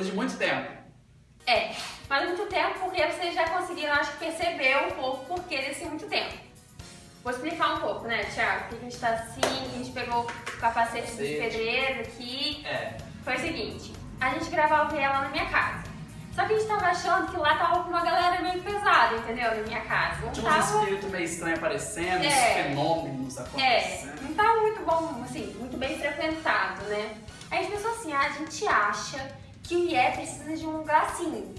Depois de muito tempo. É, mas muito tempo porque vocês já conseguiram, acho que perceber um pouco por que desse muito tempo. Vou explicar um pouco, né, Thiago? Porque a gente tá assim, a gente pegou o capacete dos Capacete. pedreiros aqui. É, Foi o seguinte, a gente gravava lá na minha casa. Só que a gente tava achando que lá tava com uma galera meio pesada, entendeu? Na minha casa. Não tinha uns tava... espíritos meio estranhos aparecendo, uns É. fenômenos É, acontecendo. não tava muito bom, assim, muito bem frequentado, né? Aí a gente pensou assim, ah, a gente acha que IE precisa de um lugar assim,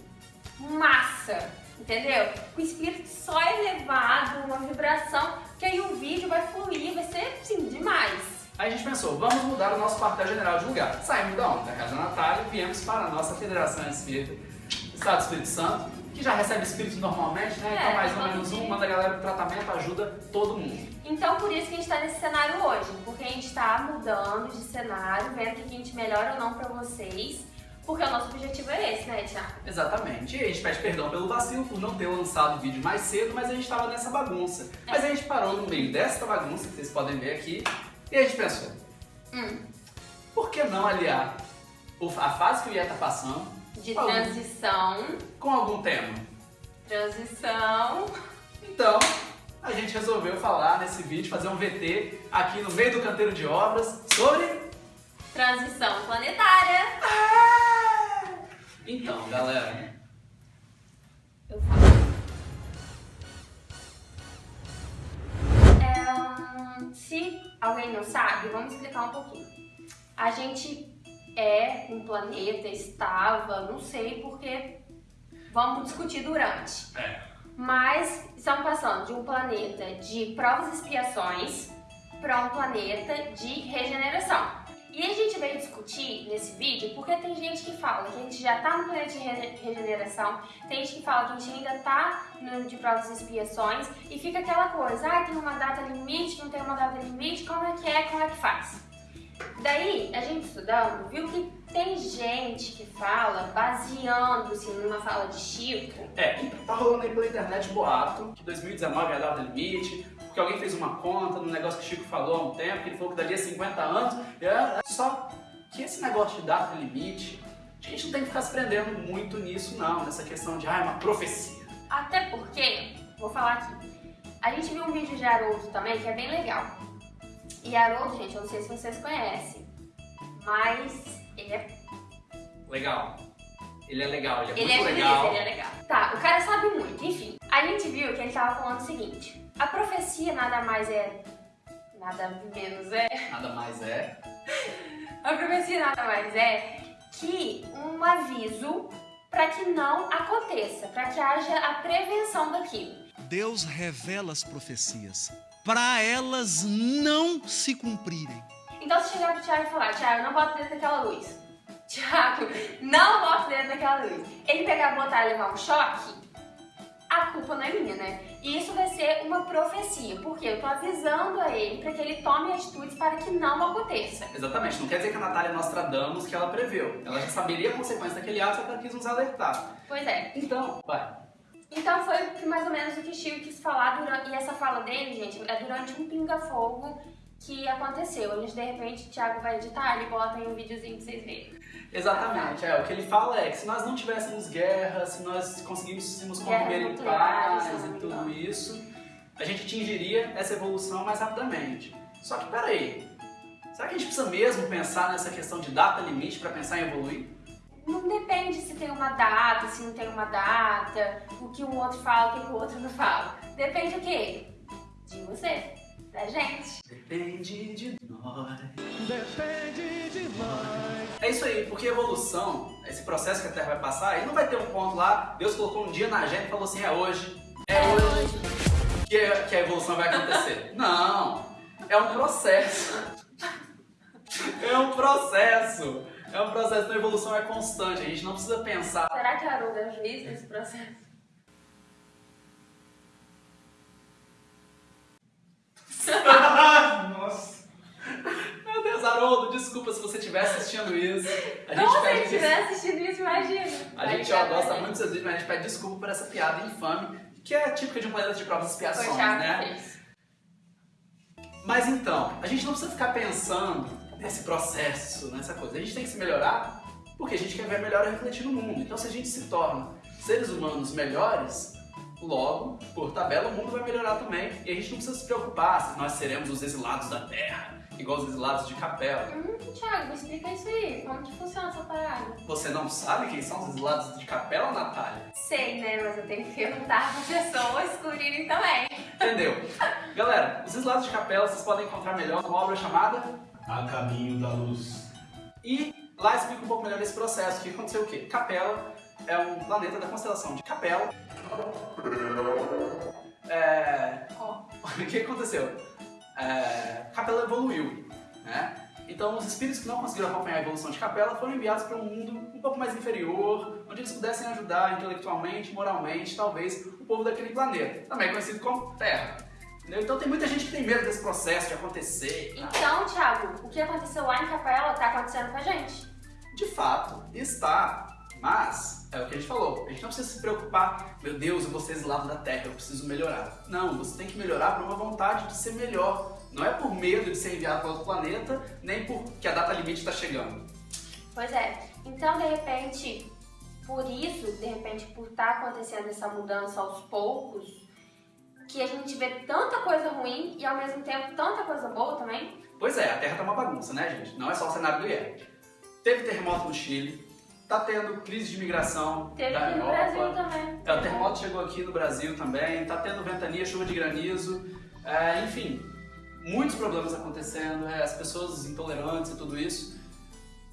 massa, entendeu? Com espírito só elevado, uma vibração, que aí o vídeo vai fluir, vai ser, assim, demais. Aí a gente pensou, vamos mudar o nosso quartel-general de lugar. Saímos da onde? Da casa Natália e viemos para a nossa Federação Espírita do Estado do Espírito Santo, que já recebe espíritos normalmente, né? É, então mais ou menos um, manda a galera pro tratamento, ajuda todo mundo. Então por isso que a gente tá nesse cenário hoje, porque a gente tá mudando de cenário, vendo o que a gente melhora ou não pra vocês, porque o nosso objetivo é esse, né, Thiago? Exatamente. E a gente pede perdão pelo vacilo por não ter lançado o vídeo mais cedo, mas a gente estava nessa bagunça. Mas a gente parou no meio dessa bagunça, que vocês podem ver aqui, e a gente pensou, Hum, por que não aliar a fase que o IA tá passando de Algum. transição, com algum tema? transição... Então, a gente resolveu falar nesse vídeo, fazer um VT aqui no meio do canteiro de obras sobre... Transição planetária. Então, galera, Eu falo. É, se alguém não sabe, vamos explicar um pouquinho. A gente é um planeta, estava, não sei porque vamos discutir durante. É. Mas estamos passando de um planeta de provas e expiações para um planeta de regeneração. E a gente veio discutir nesse vídeo porque tem gente que fala que a gente já tá no planeta de rege- regeneração, tem gente que fala que a gente ainda tá no de provas e expiações e fica aquela coisa, ah, tem uma data limite, não tem uma data limite, como é que é, como é que faz? Daí, a gente estudando, viu que tem gente que fala, baseando-se numa fala de Chico, É, tá rolando aí pela internet boato que 2019 é a data limite, porque alguém fez uma conta no negócio que o Chico falou há um tempo, que ele falou que dali a 50 anos. é, Só que esse negócio de data limite, a gente não tem que ficar se prendendo muito nisso, não, nessa questão de, ah, é uma profecia. Até porque, vou falar aqui, a gente viu um vídeo de Haroldo também que é bem legal. E Haroldo, gente, eu não sei se vocês conhecem, mas ele é, Legal. Ele é legal, ele é ele é muito beleza, legal. ele é legal. Tá, o cara sabe muito, enfim. A gente viu que ele tava falando o seguinte, a profecia nada mais é, nada menos é, Nada mais é. a profecia nada mais é que um aviso para que não aconteça, para que haja a prevenção daquilo. Deus revela as profecias para elas não se cumprirem. Então se chegar pro Thiago e falar, Thiago, não bota o dedo naquela luz. Thiago, não bota o dedo naquela luz. Ele pegar, botar e levar um choque, a culpa não é minha, né? E isso vai ser uma profecia, porque eu tô avisando a ele para que ele tome atitudes para que não aconteça. Exatamente, não quer dizer que a Natália Nostradamus que ela preveu. Ela já saberia a consequência daquele ato, só que ela quis nos alertar. Pois é. Então, vai. Então foi mais ou menos o que o Chico quis falar durante, e essa fala dele, gente, é durante um pinga-fogo que aconteceu. A gente, de repente, o Thiago vai editar, ele bota aí um videozinho pra vocês verem. Exatamente, é, o que ele fala é que se nós não tivéssemos guerra, se nós conseguíssemos conviver em paz não e tudo isso, a gente atingiria essa evolução mais rapidamente. Só que peraí, será que a gente precisa mesmo pensar nessa questão de data limite para pensar em evoluir? Não depende se tem uma data, se não tem uma data, o que um outro fala, o que o outro não fala. Depende o quê? De você, da gente. Depende de nós. Depende de nós. É isso aí, porque evolução, esse processo que a Terra vai passar, ele não vai ter um ponto lá, Deus colocou um dia na agenda e falou assim, é hoje, é hoje que a, que a evolução vai acontecer. Não, é um processo. É um processo. É um processo, então a evolução é constante, a gente não precisa pensar. Será que a Haroldo é juiz nesse processo? Nossa. Deus, Haroldo, desculpa se você estiver assistindo isso. A gente Não, se ele pede estiver assistindo isso, imagina. A Vai gente ó, gosta muito dos seus vídeos, mas a gente pede desculpa por essa piada infame, que é típica de um planeta de provas e expiações, que né? fez. Mas então, a gente não precisa ficar pensando nesse processo, nessa coisa. A gente tem que se melhorar porque a gente quer ver a melhora refletir no mundo. Então, se a gente se torna seres humanos melhores, logo, por tabela, o mundo vai melhorar também. E a gente não precisa se preocupar se nós seremos os exilados da Terra, igual os exilados de Capela. Hum, Thiago, me explica isso aí. Como que funciona essa parada? Você não sabe quem são os exilados de Capela, Natália? Sei, né? Mas eu tenho que perguntar para pessoas descobrirem também. Entendeu? Galera, os exilados de Capela vocês podem encontrar melhor numa obra chamada A caminho da luz. E lá explica um pouco melhor esse processo. Que aconteceu o quê? Capela é um planeta da constelação de Capela. É... O que aconteceu? É... Capela evoluiu, né? Então os espíritos que não conseguiram acompanhar a evolução de Capela foram enviados para um mundo um pouco mais inferior, onde eles pudessem ajudar intelectualmente, moralmente, talvez, o povo daquele planeta, também conhecido como Terra. Então tem muita gente que tem medo desse processo de acontecer. Então, Thiago, o que aconteceu lá em Capela tá acontecendo com a gente. De fato, está. Mas, é o que a gente falou, a gente não precisa se preocupar, meu Deus, eu vou ser exilado da Terra, eu preciso melhorar. Não, você tem que melhorar por uma vontade de ser melhor. Não é por medo de ser enviado para outro planeta, nem porque a data limite está chegando. Pois é. Então, de repente, por isso, de repente, por estar acontecendo essa mudança aos poucos, que a gente vê tanta coisa ruim e ao mesmo tempo tanta coisa boa também. Pois é, a Terra tá uma bagunça, né, gente? Não é só o cenário do IE. Teve terremoto no Chile, tá tendo crise de imigração Teve da aqui no Europa. Brasil também. É, o terremoto chegou aqui no Brasil também, tá tendo ventania, chuva de granizo, é, enfim, muitos problemas acontecendo, é, as pessoas intolerantes e tudo isso,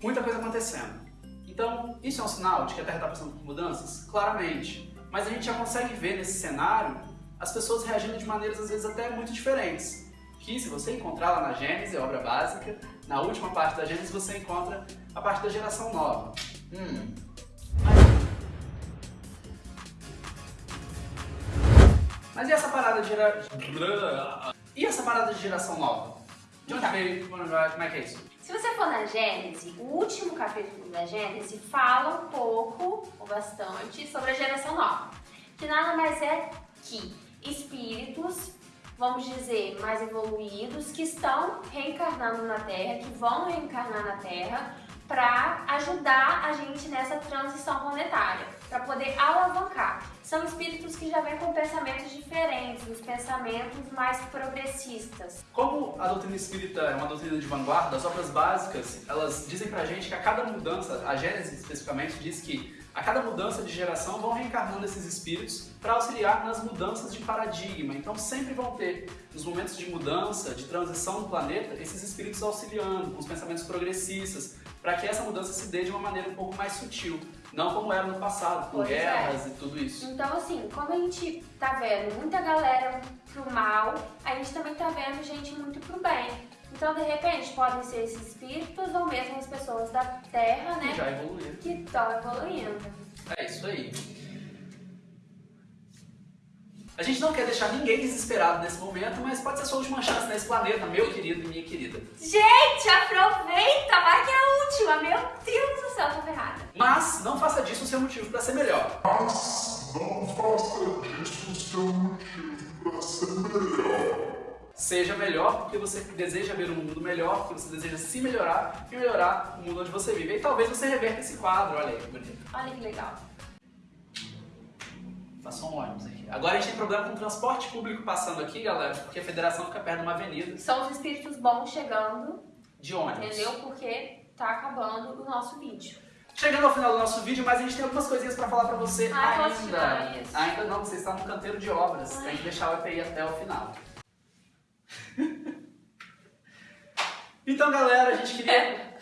muita coisa acontecendo. Então, isso é um sinal de que a Terra está passando por mudanças? Claramente. Mas a gente já consegue ver nesse cenário as pessoas reagindo de maneiras às vezes até muito diferentes. Que se você encontrar lá na Gênesis, a obra básica, na última parte da Gênesis você encontra a parte da geração nova. Hum, Mas e essa parada de gera... E essa parada de geração nova? De onde veio? Como é que é isso? Se você for na Gênesis, o último capítulo da Gênesis fala um pouco, ou bastante, sobre a geração nova. Que nada mais é que espíritos, vamos dizer, mais evoluídos, que estão reencarnando na Terra, que vão reencarnar na Terra, para ajudar a gente nessa transição planetária, para poder alavancar. São espíritos que já vêm com pensamentos diferentes, os pensamentos mais progressistas. Como a doutrina espírita é uma doutrina de vanguarda, as obras básicas, elas dizem pra gente que a cada mudança, a Gênesis especificamente diz que a cada mudança de geração vão reencarnando esses espíritos para auxiliar nas mudanças de paradigma. Então sempre vão ter, nos momentos de mudança, de transição do planeta, esses espíritos auxiliando com os pensamentos progressistas, para que essa mudança se dê de uma maneira um pouco mais sutil, não como era no passado, com Pois é. guerras e tudo isso. Então, assim, como a gente tá vendo muita galera pro mal, a gente também tá vendo gente muito pro bem. Então, de repente, podem ser esses espíritos ou mesmo as pessoas da Terra, Que né? já evoluíram. Que estão evoluindo. É isso aí. A gente não quer deixar ninguém desesperado nesse momento, mas pode ser a sua última chance nesse planeta, meu querido e minha querida. Gente, aproveita! Vai que é a última! Meu Deus do céu, tô ferrada. Mas não faça disso o seu motivo para ser melhor. Não faça disso seu motivo para ser melhor. Seja melhor porque você deseja ver um mundo melhor, porque você deseja se melhorar e melhorar o mundo onde você vive. E talvez você reverta esse quadro, olha aí que bonito. Olha que legal. Passou um ônibus aqui. Agora a gente tem problema com o transporte público passando aqui, galera, porque a federação fica perto de uma avenida São os espíritos bons chegando, de ônibus. entendeu? Porque tá acabando o nosso vídeo. Chegando ao final do nosso vídeo, mas a gente tem algumas coisinhas pra falar pra você Ah, ainda. isso? Ainda não, você está no canteiro de obras. Tem que deixar o EPI até o final. então, galera, a gente queria.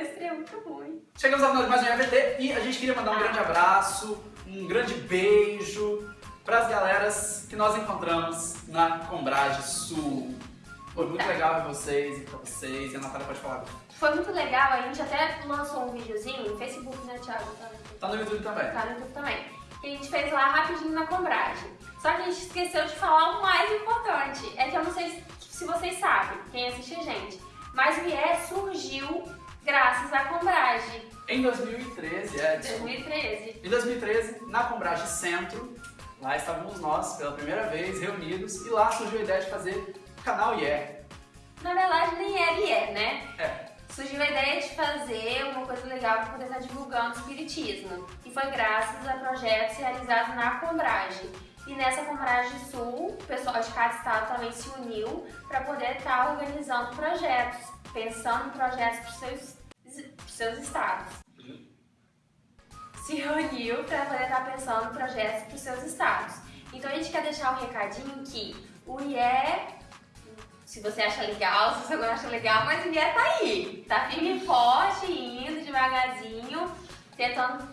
Esse é muito ruim. Chegamos ao final de mais um EVT e a gente queria mandar um grande abraço, um grande beijo para as galeras que nós encontramos na Combrage Sul. Foi muito legal ver vocês e pra vocês. E a Natália pode falar. Foi muito legal, a gente até lançou um videozinho no Facebook, né, Thiago? Tá no Tá YouTube também. Tá no YouTube também. Que a gente fez lá rapidinho na Combrage. Só que a gente esqueceu de falar o mais importante. É que eu não sei se vocês sabem, quem assiste a gente. Mas o IE surgiu graças à Combrage. Em 2013, é, desculpa. 2013. Em 2013, na Combrage Centro, lá estávamos nós pela primeira vez reunidos e lá surgiu a ideia de fazer canal IE. Na verdade, nem era e é, né? É. Surgiu a ideia de fazer uma coisa legal para poder estar divulgando o espiritismo. E foi graças a projetos realizados na Combrage. E nessa Combrage Sul, o pessoal de cada estado também se uniu para poder estar organizando projetos, pensando em projetos para os seus, pros seus estados. Se reuniu para poder estar pensando em projetos para os seus estados. Então a gente quer deixar o recadinho que o IE se você acha legal, se você não acha legal, mas o IE tá aí. Tá firme e forte, indo devagarzinho, tentando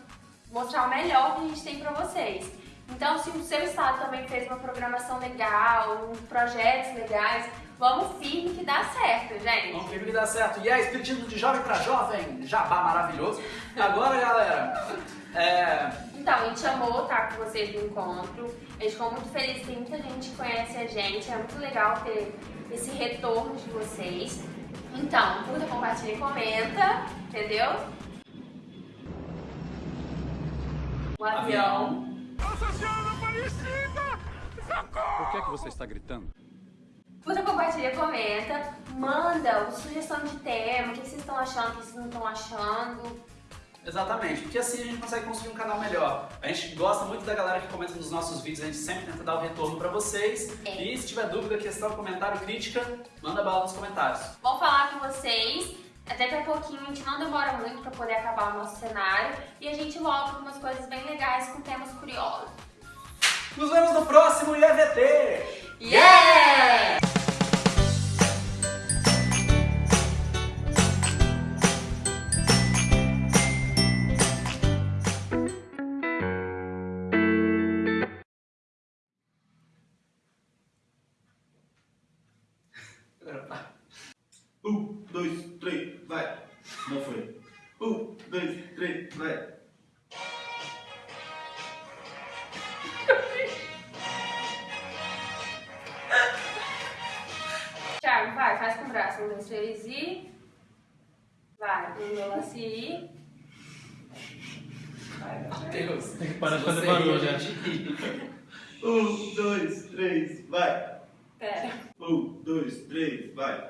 mostrar o melhor que a gente tem pra vocês. Então, se o seu estado também fez uma programação legal, projetos legais, vamos firme que dá certo, gente. Vamos firme que dá certo. E é Espiritismo de Jovem para Jovem, jabá maravilhoso. Agora, galera, é... Então, a gente amou estar com vocês no encontro. A gente ficou muito feliz, tem muita gente que conhece a gente. É muito legal ter esse retorno de vocês. Então, curta, compartilha e comenta, entendeu? O avião. Por que, é que você está gritando? Curta, compartilha, comenta, manda sugestão de tema, o que vocês estão achando, o que vocês não estão achando. Exatamente, porque assim a gente consegue construir um canal melhor. A gente gosta muito da galera que comenta nos nossos vídeos, a gente sempre tenta dar o retorno pra vocês. É. E se tiver dúvida, questão, comentário, crítica, manda bala nos comentários. Vamos falar com vocês. Até daqui a pouquinho a gente não demora muito pra poder acabar o nosso cenário. E a gente volta com umas coisas bem legais, com temas curiosos. Nos vemos no próximo IEVT! Yeah! Três e. Vai, um, dois, e. Deus. Tem que parar de fazer barulho, ri. Um, dois, três, vai. Pera. Um, dois, três, vai.